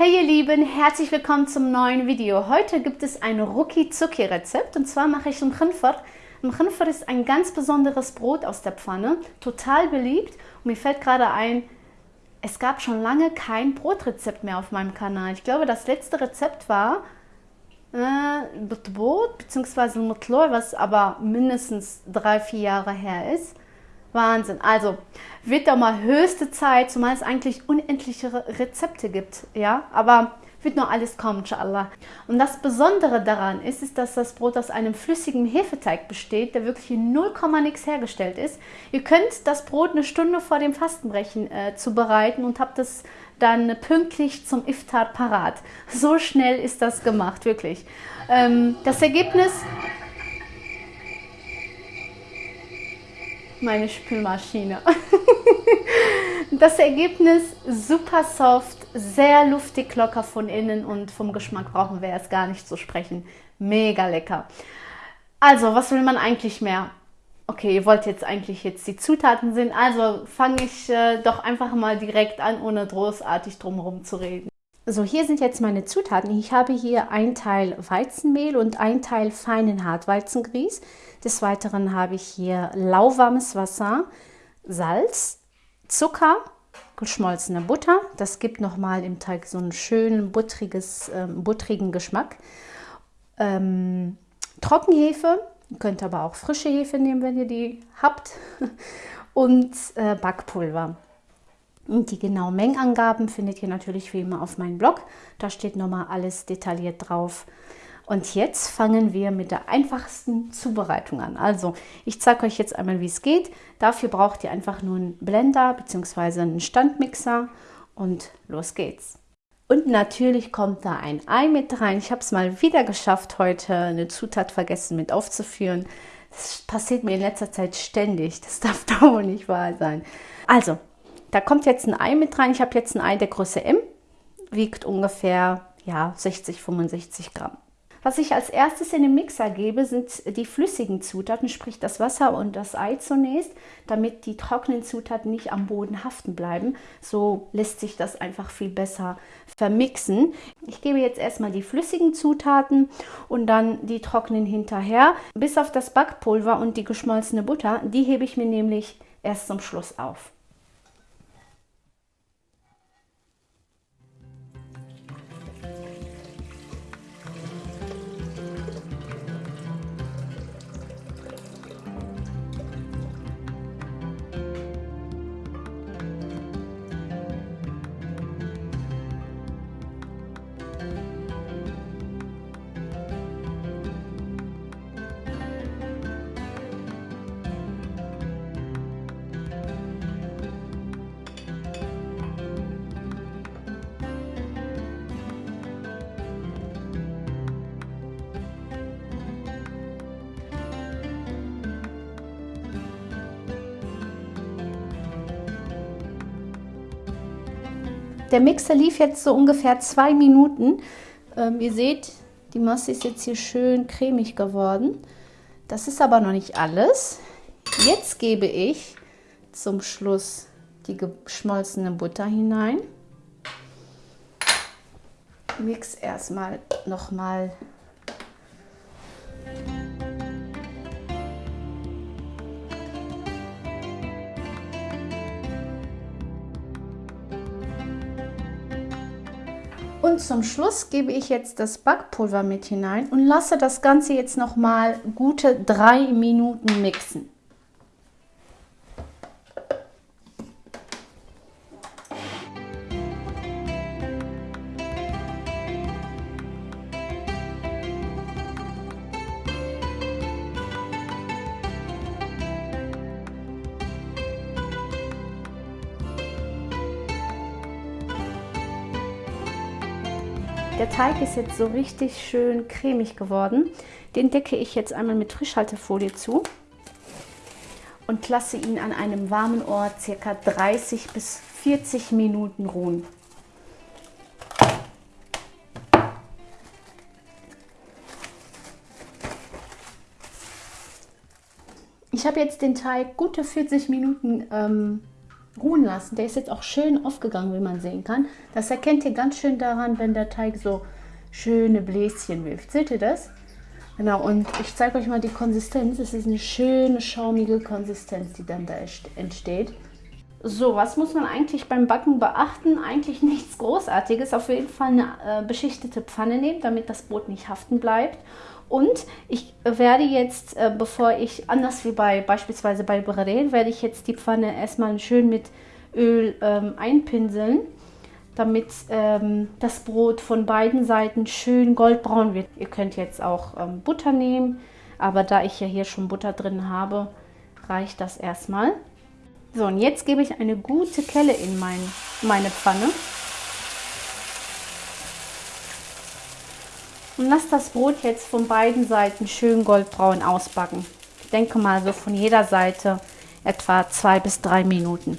Hey ihr Lieben, herzlich willkommen zum neuen Video. Heute gibt es ein Ruki-Zuki-Rezept und zwar mache ich Mkhinfar. Mkhinfar ist ein ganz besonderes Brot aus der Pfanne, total beliebt und mir fällt gerade ein, es gab schon lange kein Brotrezept mehr auf meinem Kanal. Ich glaube, das letzte Rezept war äh, Brot bzw. Mutlor, was aber mindestens drei, vier Jahre her ist. Wahnsinn. Also wird da mal höchste Zeit, zumal es eigentlich unendliche Rezepte gibt. Ja, aber wird noch alles kommen, inshallah. Und das Besondere daran ist, ist, dass das Brot aus einem flüssigen Hefeteig besteht, der wirklich in 0, nix hergestellt ist. Ihr könnt das Brot eine Stunde vor dem Fastenbrechen äh, zubereiten und habt es dann pünktlich zum Iftar parat. So schnell ist das gemacht, wirklich. Ähm, das Ergebnis meine Spülmaschine. das Ergebnis super soft, sehr luftig, locker von innen und vom Geschmack brauchen wir erst gar nicht zu sprechen. Mega lecker. Also, was will man eigentlich mehr? Okay, ihr wollt jetzt eigentlich jetzt die Zutaten sehen, also fange ich äh, doch einfach mal direkt an, ohne großartig drumherum zu reden. So, hier sind jetzt meine Zutaten. Ich habe hier ein Teil Weizenmehl und ein Teil feinen Hartweizengrieß. Des Weiteren habe ich hier lauwarmes Wasser, Salz, Zucker, geschmolzene Butter. Das gibt nochmal im Teig so einen schönen buttriges, äh, buttrigen Geschmack. Ähm, Trockenhefe, ihr könnt aber auch frische Hefe nehmen, wenn ihr die habt. Und äh, Backpulver. Und die genauen Mengenangaben findet ihr natürlich wie immer auf meinem Blog. Da steht nochmal alles detailliert drauf. Und jetzt fangen wir mit der einfachsten Zubereitung an. Also ich zeige euch jetzt einmal, wie es geht. Dafür braucht ihr einfach nur einen Blender bzw. einen Standmixer und los geht's. Und natürlich kommt da ein Ei mit rein. Ich habe es mal wieder geschafft, heute eine Zutat vergessen mit aufzuführen. Das passiert mir in letzter Zeit ständig. Das darf doch wohl nicht wahr sein. Also, da kommt jetzt ein Ei mit rein. Ich habe jetzt ein Ei der Größe M. Wiegt ungefähr ja, 60, 65 Gramm. Was ich als erstes in den Mixer gebe, sind die flüssigen Zutaten, sprich das Wasser und das Ei zunächst, damit die trockenen Zutaten nicht am Boden haften bleiben. So lässt sich das einfach viel besser vermixen. Ich gebe jetzt erstmal die flüssigen Zutaten und dann die trockenen hinterher. Bis auf das Backpulver und die geschmolzene Butter, die hebe ich mir nämlich erst zum Schluss auf. Der Mixer lief jetzt so ungefähr zwei Minuten. Ähm, ihr seht, die Masse ist jetzt hier schön cremig geworden. Das ist aber noch nicht alles. Jetzt gebe ich zum Schluss die geschmolzene Butter hinein. Mix erstmal nochmal Und zum Schluss gebe ich jetzt das Backpulver mit hinein und lasse das Ganze jetzt noch mal gute drei Minuten mixen. Der Teig ist jetzt so richtig schön cremig geworden. Den decke ich jetzt einmal mit Frischhaltefolie zu und lasse ihn an einem warmen Ort ca. 30 bis 40 Minuten ruhen. Ich habe jetzt den Teig gute 40 Minuten ähm, ruhen lassen. Der ist jetzt auch schön aufgegangen, wie man sehen kann. Das erkennt ihr ganz schön daran, wenn der Teig so schöne Bläschen wirft. Seht ihr das? Genau, und ich zeige euch mal die Konsistenz. Es ist eine schöne, schaumige Konsistenz, die dann da entsteht. So, was muss man eigentlich beim Backen beachten? Eigentlich nichts Großartiges. Auf jeden Fall eine äh, beschichtete Pfanne nehmen, damit das Brot nicht haften bleibt. Und ich werde jetzt, äh, bevor ich, anders wie bei beispielsweise bei Brarel, werde ich jetzt die Pfanne erstmal schön mit Öl ähm, einpinseln, damit ähm, das Brot von beiden Seiten schön goldbraun wird. Ihr könnt jetzt auch ähm, Butter nehmen, aber da ich ja hier schon Butter drin habe, reicht das erstmal. So, und jetzt gebe ich eine gute Kelle in mein, meine Pfanne. Und lasse das Brot jetzt von beiden Seiten schön goldbraun ausbacken. Ich denke mal so von jeder Seite etwa zwei bis drei Minuten.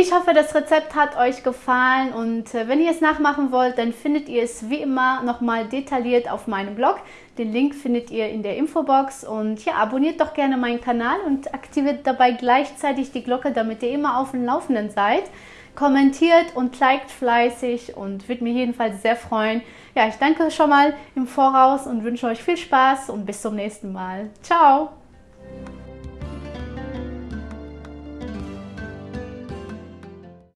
Ich hoffe, das Rezept hat euch gefallen und äh, wenn ihr es nachmachen wollt, dann findet ihr es wie immer nochmal detailliert auf meinem Blog. Den Link findet ihr in der Infobox und ja, abonniert doch gerne meinen Kanal und aktiviert dabei gleichzeitig die Glocke, damit ihr immer auf dem Laufenden seid. Kommentiert und liked fleißig und würde mich jedenfalls sehr freuen. Ja, ich danke schon mal im Voraus und wünsche euch viel Spaß und bis zum nächsten Mal. Ciao!